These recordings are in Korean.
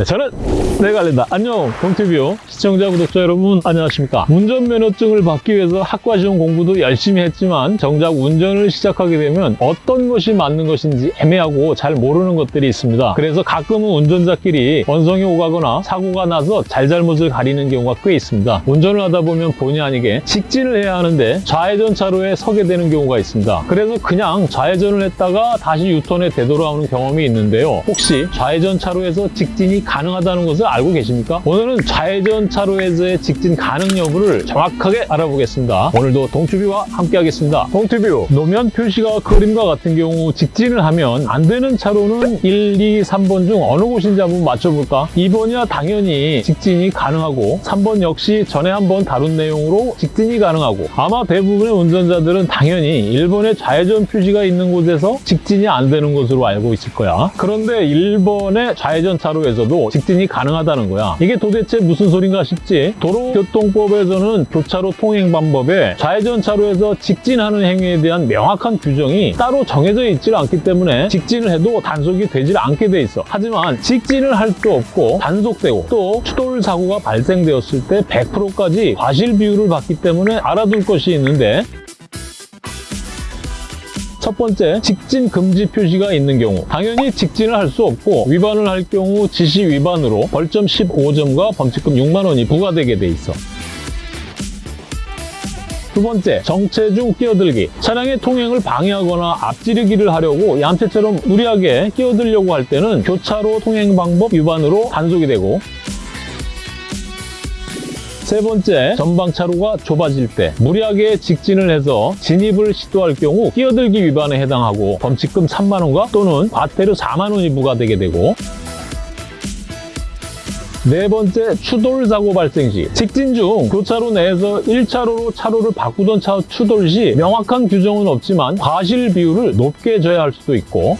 네, 저는 내가 알린다. 안녕, 동티뷰 시청자, 구독자 여러분 안녕하십니까. 운전면허증을 받기 위해서 학과 시험 공부도 열심히 했지만 정작 운전을 시작하게 되면 어떤 것이 맞는 것인지 애매하고 잘 모르는 것들이 있습니다. 그래서 가끔은 운전자끼리 원성이 오가거나 사고가 나서 잘잘못을 가리는 경우가 꽤 있습니다. 운전을 하다 보면 본의 아니게 직진을 해야 하는데 좌회전 차로에 서게 되는 경우가 있습니다. 그래서 그냥 좌회전을 했다가 다시 유턴에 되돌아오는 경험이 있는데요. 혹시 좌회전 차로에서 직진이 가능하다는 것을 알고 계십니까? 오늘은 좌회전 차로에서의 직진 가능 여부를 정확하게 알아보겠습니다. 오늘도 동튜뷰와 함께 하겠습니다. 동튜뷰, 노면 표시가 그림과 같은 경우 직진을 하면 안 되는 차로는 1, 2, 3번 중 어느 곳인지 한번 맞춰볼까? 2번이야 당연히 직진이 가능하고 3번 역시 전에 한번 다룬 내용으로 직진이 가능하고 아마 대부분의 운전자들은 당연히 1번에 좌회전 표시가 있는 곳에서 직진이 안 되는 것으로 알고 있을 거야. 그런데 1번의 좌회전 차로에서도 직진이 가능하다는 거야. 이게 도대체 무슨 소린가 싶지? 도로교통법에서는 교차로 통행 방법에 좌회전 차로에서 직진하는 행위에 대한 명확한 규정이 따로 정해져 있질 않기 때문에 직진을 해도 단속이 되질 않게 돼 있어. 하지만 직진을 할 수 없고 단속되고 또 추돌 사고가 발생되었을 때 100%까지 과실 비율을 받기 때문에 알아둘 것이 있는데 첫 번째, 직진 금지 표시가 있는 경우 당연히 직진을 할 수 없고 위반을 할 경우 지시 위반으로 벌점 15점과 범칙금 6만 원이 부과되게 돼 있어. 두 번째, 정체 중 끼어들기. 차량의 통행을 방해하거나 앞지르기를 하려고 얌체처럼 무리하게 끼어들려고 할 때는 교차로 통행 방법 위반으로 단속이 되고 세 번째, 전방 차로가 좁아질 때 무리하게 직진을 해서 진입을 시도할 경우 끼어들기 위반에 해당하고 범칙금 3만 원과 또는 과태료 4만 원이 부과되게 되고. 네 번째, 추돌 사고 발생 시 직진 중 교차로 내에서 1차로로 차로를 바꾸던 차 추돌 시 명확한 규정은 없지만 과실 비율을 높게 져야 할 수도 있고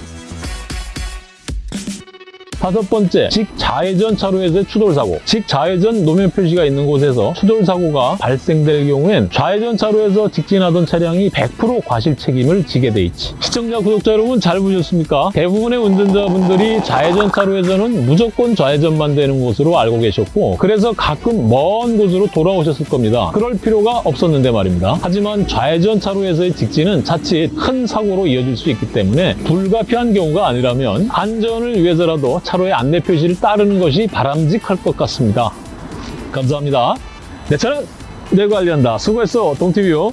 다섯 번째, 직좌회전 차로에서의 추돌 사고. 직좌회전 노면 표시가 있는 곳에서 추돌 사고가 발생될 경우엔 좌회전 차로에서 직진하던 차량이 100% 과실 책임을 지게 돼 있지. 시청자, 구독자 여러분 잘 보셨습니까? 대부분의 운전자분들이 좌회전 차로에서는 무조건 좌회전만 되는 곳으로 알고 계셨고 그래서 가끔 먼 곳으로 돌아오셨을 겁니다. 그럴 필요가 없었는데 말입니다. 하지만 좌회전 차로에서의 직진은 자칫 큰 사고로 이어질 수 있기 때문에 불가피한 경우가 아니라면 안전을 위해서라도 차로의 안내 표시를 따르는 것이 바람직할 것 같습니다. 감사합니다. 내 차는 내관리한다. 수고했어, 동티뷰.